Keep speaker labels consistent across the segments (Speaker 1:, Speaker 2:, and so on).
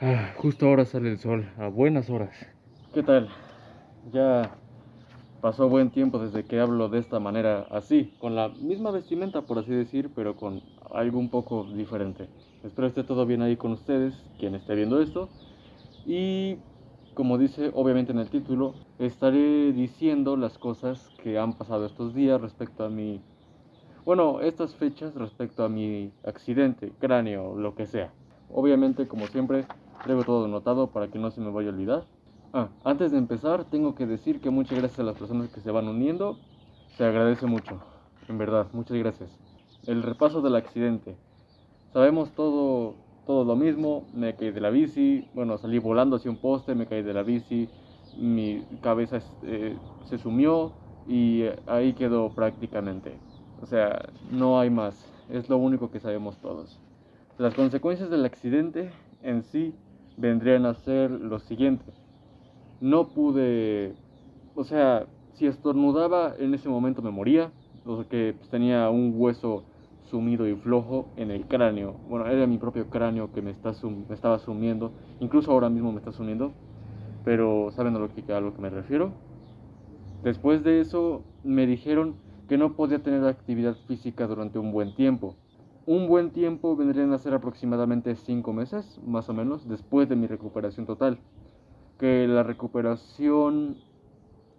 Speaker 1: Ah, justo ahora sale el sol, a buenas horas. ¿Qué tal? Ya pasó buen tiempo desde que hablo de esta manera, así, con la misma vestimenta, por así decir, pero con algo un poco diferente. Espero esté todo bien ahí con ustedes, quien esté viendo esto. Y como dice obviamente en el título, estaré diciendo las cosas que han pasado estos días respecto a mi... Bueno, estas fechas respecto a mi accidente, cráneo, lo que sea. Obviamente, como siempre, traigo todo anotado para que no se me vaya a olvidar. Ah, antes de empezar, tengo que decir que muchas gracias a las personas que se van uniendo. Se agradece mucho, en verdad, muchas gracias. El repaso del accidente. Sabemos todo todo lo mismo, me caí de la bici, bueno, salí volando hacia un poste, me caí de la bici, mi cabeza eh, se sumió y eh, ahí quedó prácticamente. O sea, no hay más, es lo único que sabemos todos. Las consecuencias del accidente en sí vendrían a ser lo siguiente. No pude, o sea, si estornudaba en ese momento me moría, porque pues, tenía un hueso sumido y flojo en el cráneo. Bueno, era mi propio cráneo que me, está me estaba sumiendo. Incluso ahora mismo me está sumiendo. Pero saben a lo, que, a lo que me refiero. Después de eso me dijeron que no podía tener actividad física durante un buen tiempo. Un buen tiempo vendrían a ser aproximadamente 5 meses, más o menos, después de mi recuperación total. Que la recuperación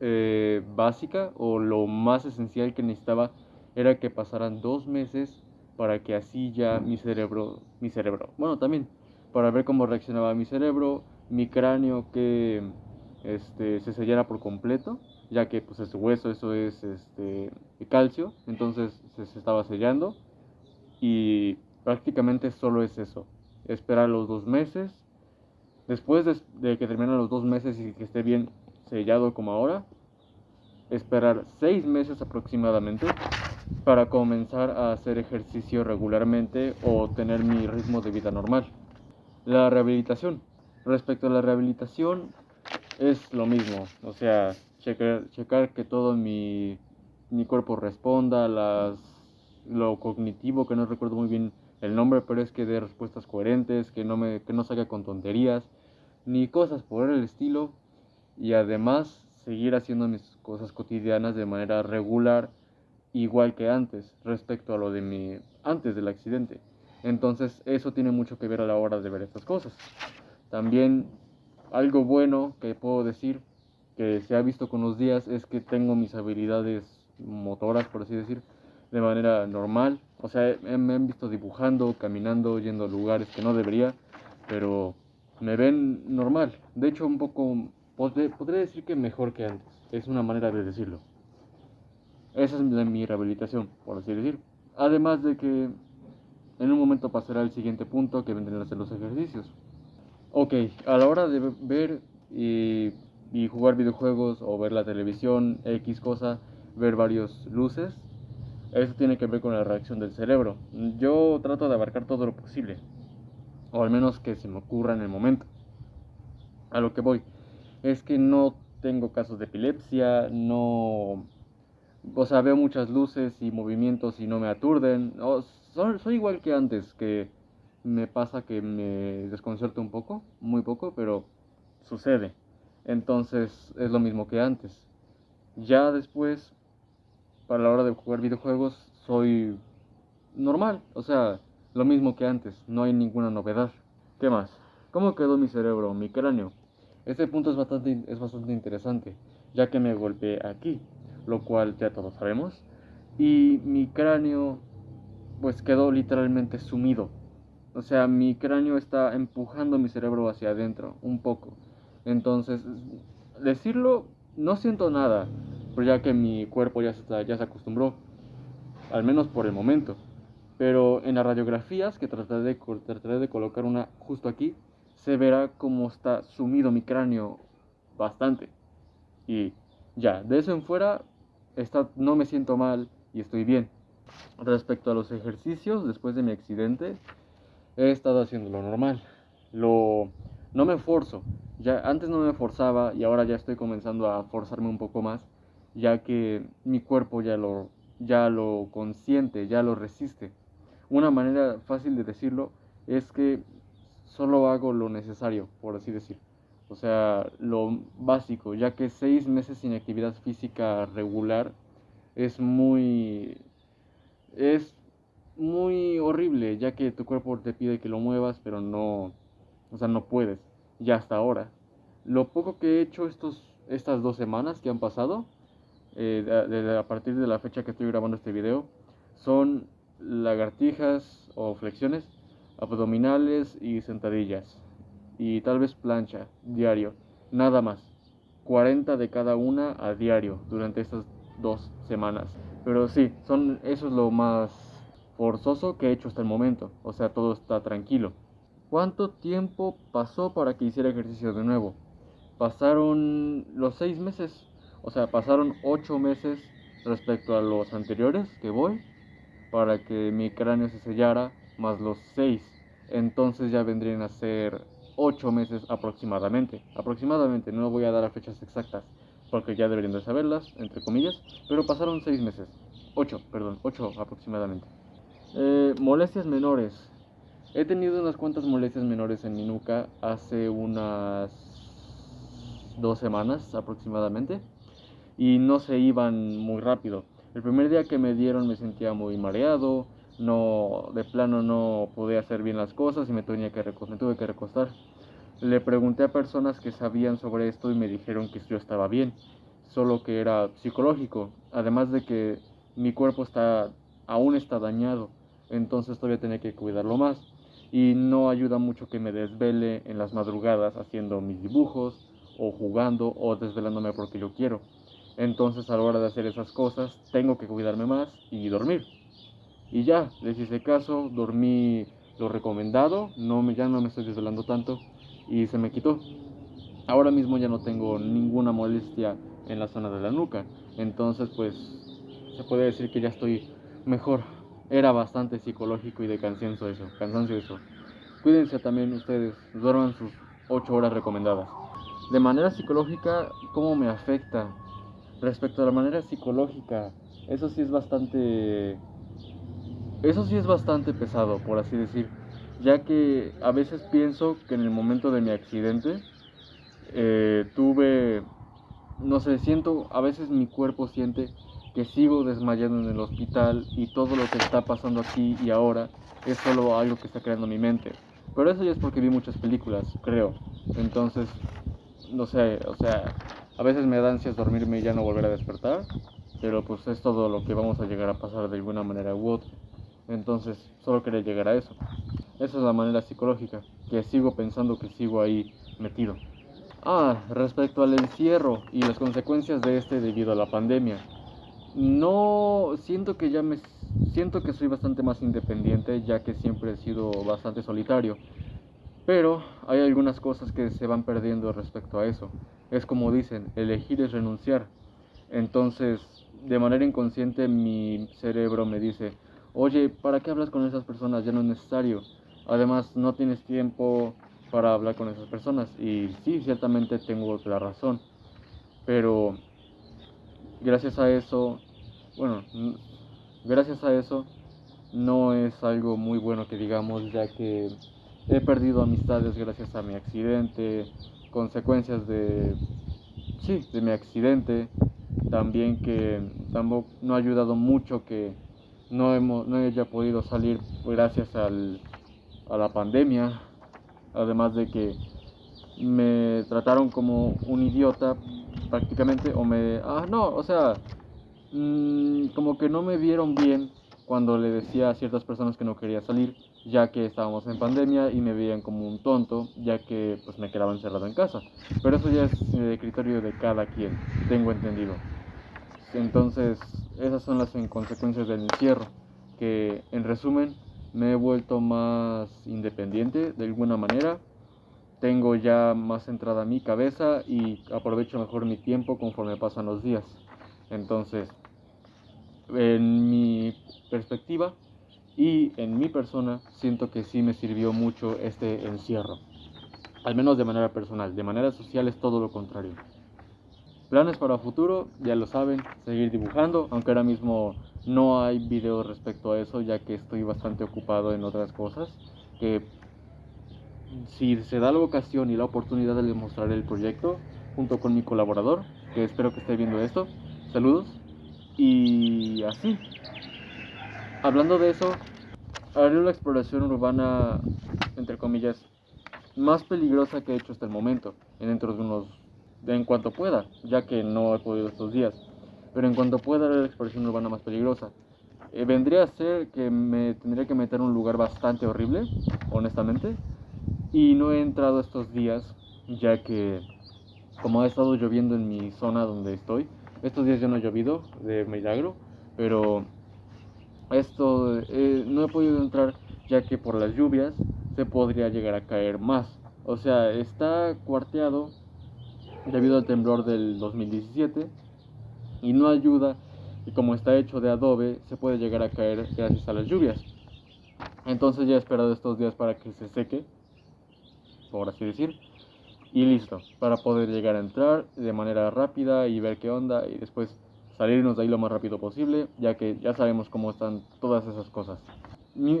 Speaker 1: eh, básica o lo más esencial que necesitaba era que pasaran dos meses para que así ya mi cerebro, mi cerebro, bueno, también para ver cómo reaccionaba mi cerebro, mi cráneo que este, se sellara por completo, ya que pues es hueso, eso es este, calcio, entonces se, estaba sellando y prácticamente solo es eso, esperar los dos meses, después de, de que terminen los dos meses y que esté bien sellado como ahora, esperar seis meses aproximadamente para comenzar a hacer ejercicio regularmente o tener mi ritmo de vida normal. La rehabilitación. Respecto a la rehabilitación es lo mismo, o sea, checar, checar que todo mi, mi cuerpo responda, las, lo cognitivo, que no recuerdo muy bien el nombre, pero es que dé respuestas coherentes, que no, me, que no salga con tonterías, ni cosas por el estilo, y además seguir haciendo mis cosas cotidianas de manera regular igual que antes respecto a lo de mi antes del accidente. Entonces eso tiene mucho que ver a la hora de ver estas cosas. También algo bueno que puedo decir que se ha visto con los días es que tengo mis habilidades motoras, por así decir, de manera normal. O sea, me han visto dibujando, caminando, yendo a lugares que no debería, pero me ven normal. De hecho, un poco, podría decir que mejor que antes. Es una manera de decirlo. Esa es mi rehabilitación, por así decir. Además de que en un momento pasará al siguiente punto que vendrán a ser los ejercicios. Ok, a la hora de ver y, y, jugar videojuegos o ver la televisión, X cosa, ver varios luces, eso tiene que ver con la reacción del cerebro. Yo trato de abarcar todo lo posible, o al menos que se me ocurra en el momento. A lo que voy, es que no tengo casos de epilepsia, no o sea, veo muchas luces y movimientos y no me aturden. soy, igual que antes, que me pasa que me desconcierto un poco, muy poco, pero sucede. Entonces es lo mismo que antes. Ya después, para la hora de jugar videojuegos, soy normal, o sea, lo mismo que antes, no hay ninguna novedad. ¿Qué más? ¿Cómo quedó mi cerebro, mi cráneo? Este punto es bastante, es bastante interesante, ya que me golpeé aquí lo cual ya todos sabemos. Y mi cráneo pues quedó literalmente sumido. O sea, mi cráneo está empujando mi cerebro hacia adentro un poco. Entonces, decirlo, no siento nada, pero ya que mi cuerpo ya se, ya se acostumbró, al menos por el momento. Pero en las radiografías, que trataré de, trataré de colocar una justo aquí, se verá cómo está sumido mi cráneo bastante. Y ya, de eso en fuera, no me siento mal y estoy bien. Respecto a los ejercicios, después de mi accidente, he estado haciendo lo normal. Lo, no me forzo. Ya, antes no me forzaba y ahora ya estoy comenzando a forzarme un poco más, ya que mi cuerpo ya lo, ya lo consiente, ya lo resiste. Una manera fácil de decirlo es que solo hago lo necesario, por así decir. O sea, lo básico, ya que seis meses sin actividad física regular es muy... es muy horrible, ya que tu cuerpo te pide que lo muevas, pero no... o sea, no puedes, ya hasta ahora. Lo poco que he hecho estos, estas dos semanas que han pasado, eh, a partir de la fecha que estoy grabando este video, son lagartijas o flexiones, abdominales y sentadillas. Y tal vez plancha, diario. Nada más. 40 de cada una a diario durante estas dos semanas. Pero sí, son, eso es lo más forzoso que he hecho hasta el momento. O sea, todo está tranquilo. ¿Cuánto tiempo pasó para que hiciera ejercicio de nuevo? Pasaron los seis meses. O sea, pasaron ocho meses respecto a los anteriores que voy para que mi cráneo se sellara, más los 6. Entonces ya vendrían a ser 8 meses aproximadamente. Aproximadamente, no voy a dar a fechas exactas, porque ya deberían de saberlas, entre comillas, pero pasaron 6 meses. 8, perdón, 8 aproximadamente. Eh, molestias menores. He tenido unas cuantas molestias menores en mi nuca hace unas dos semanas aproximadamente y no se iban muy rápido. El primer día que me dieron me sentía muy mareado, no, de plano no podía hacer bien las cosas y me, tenía que me tuve que recostar. Le pregunté a personas que sabían sobre esto y me dijeron que yo estaba bien, solo que era psicológico, además de que mi cuerpo está, aún está dañado, entonces todavía tenía que cuidarlo más. Y no ayuda mucho que me desvele en las madrugadas haciendo mis dibujos o jugando o desvelándome porque yo quiero. Entonces a la hora de hacer esas cosas tengo que cuidarme más y dormir. Y ya, les hice caso, dormí lo recomendado, no ya no me estoy desvelando tanto y se me quitó. Ahora mismo ya no tengo ninguna molestia en la zona de la nuca. Entonces pues se puede decir que ya estoy mejor. Era bastante psicológico y de cansancio eso, cansancio eso. Cuídense también ustedes, duerman sus 8 horas recomendadas. De manera psicológica, ¿cómo me afecta? Respecto a la manera psicológica, eso sí es bastante... Eso sí es bastante pesado, por así decir, ya que a veces pienso que en el momento de mi accidente eh, tuve, no sé, siento, a veces mi cuerpo siente que sigo desmayando en el hospital y todo lo que está pasando aquí y ahora es solo algo que está creando mi mente. Pero eso ya es porque vi muchas películas, creo. Entonces, no sé, o sea, a veces me da ansias dormirme y ya no volver a despertar, pero pues es todo lo que vamos a llegar a pasar de alguna manera u otra. Entonces, solo quería llegar a eso. Esa es la manera psicológica, que sigo pensando que sigo ahí metido. Ah, respecto al encierro y las consecuencias de este debido a la pandemia. No siento que ya me siento que soy bastante más independiente, ya que siempre he sido bastante solitario. Pero hay algunas cosas que se van perdiendo respecto a eso. Es como dicen, elegir es renunciar. Entonces, de manera inconsciente mi cerebro me dice, oye, ¿para qué hablas con esas personas? Ya no es necesario. Además, no tienes tiempo para hablar con esas personas. Y sí, ciertamente tengo la razón. Pero gracias a eso, bueno, gracias a eso no es algo muy bueno que digamos, ya que he perdido amistades gracias a mi accidente, consecuencias de, sí, de mi accidente, también que tampoco no ha ayudado mucho que no, hemos, no haya podido salir gracias al, a la pandemia, además de que me trataron como un idiota prácticamente, o me, ah, no, o sea, mm, como que no me vieron bien cuando le decía a ciertas personas que no quería salir, ya que estábamos en pandemia y me veían como un tonto, ya que pues me quedaba encerrado en casa. Pero eso ya es de criterio de cada quien, tengo entendido. Entonces, esas son las consecuencias del encierro, que en resumen me he vuelto más independiente de alguna manera, tengo ya más centrada mi cabeza y aprovecho mejor mi tiempo conforme pasan los días. Entonces, en mi perspectiva y en mi persona siento que sí me sirvió mucho este encierro. Al menos de manera personal. De manera social es todo lo contrario. Planes para futuro, ya lo saben, seguir dibujando, aunque ahora mismo no hay videos respecto a eso, ya que estoy bastante ocupado en otras cosas, que si se da la ocasión y la oportunidad de demostrar el proyecto, junto con mi colaborador, que espero que esté viendo esto, saludos, y así. Hablando de eso, haré la exploración urbana, entre comillas, más peligrosa que he hecho hasta el momento, en dentro de unos en cuanto pueda, ya que no he podido estos días. Pero en cuanto pueda la expresión urbana más peligrosa. Eh, vendría a ser que me tendría que meter en un lugar bastante horrible, honestamente. Y no he entrado estos días, ya que como ha estado lloviendo en mi zona donde estoy, estos días ya no ha llovido de milagro, pero esto eh, no he podido entrar ya que por las lluvias se podría llegar a caer más. O sea, está cuarteado debido al temblor del 2017 y no ayuda y como está hecho de adobe se puede llegar a caer gracias a las lluvias. Entonces ya he esperado estos días para que se seque, por así decir, y listo, para poder llegar a entrar de manera rápida y ver qué onda y después salirnos de ahí lo más rápido posible, ya que ya sabemos cómo están todas esas cosas.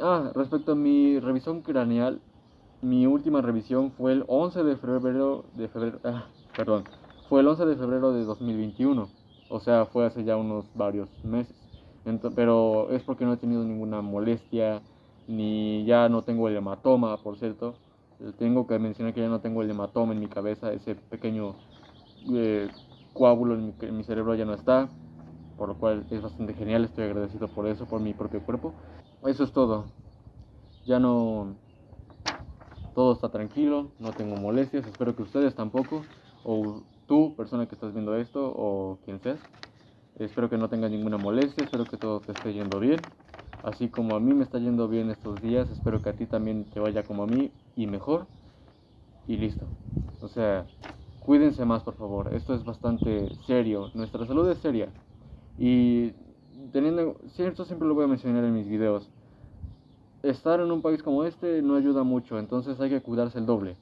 Speaker 1: ah, respecto a mi revisión craneal, mi última revisión fue el 11 de febrero de febrero, ah, perdón, fue el 11 de febrero de 2021, o sea, fue hace ya unos varios meses. pero es porque no he tenido ninguna molestia, ni ya no tengo el hematoma, por cierto. Tengo que mencionar que ya no tengo el hematoma en mi cabeza, ese pequeño eh, coágulo en mi, en mi cerebro ya no está, por lo cual es bastante genial, estoy agradecido por eso, por mi propio cuerpo. Eso es todo. Ya no... Todo está tranquilo, no tengo molestias, espero que ustedes tampoco o tú, persona que estás viendo esto, o quien seas. Espero que no tengas ninguna molestia, espero que todo te esté yendo bien. Así como a mí me está yendo bien estos días, espero que a ti también te vaya como a mí y mejor. Y listo. O sea, cuídense más, por favor. Esto es bastante serio. Nuestra salud es seria. Y teniendo, cierto, siempre lo voy a mencionar en mis videos. Estar en un país como este no ayuda mucho, entonces hay que cuidarse el doble.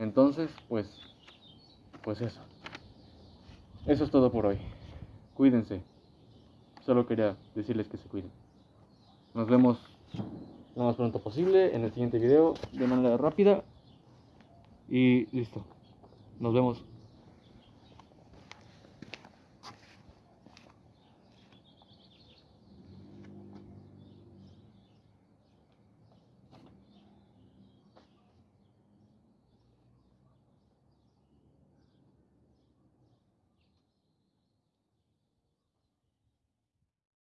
Speaker 1: Entonces, pues pues eso. Eso es todo por hoy. Cuídense. Solo quería decirles que se cuiden. Nos vemos lo más pronto posible en el siguiente video de manera rápida. Y listo. Nos vemos.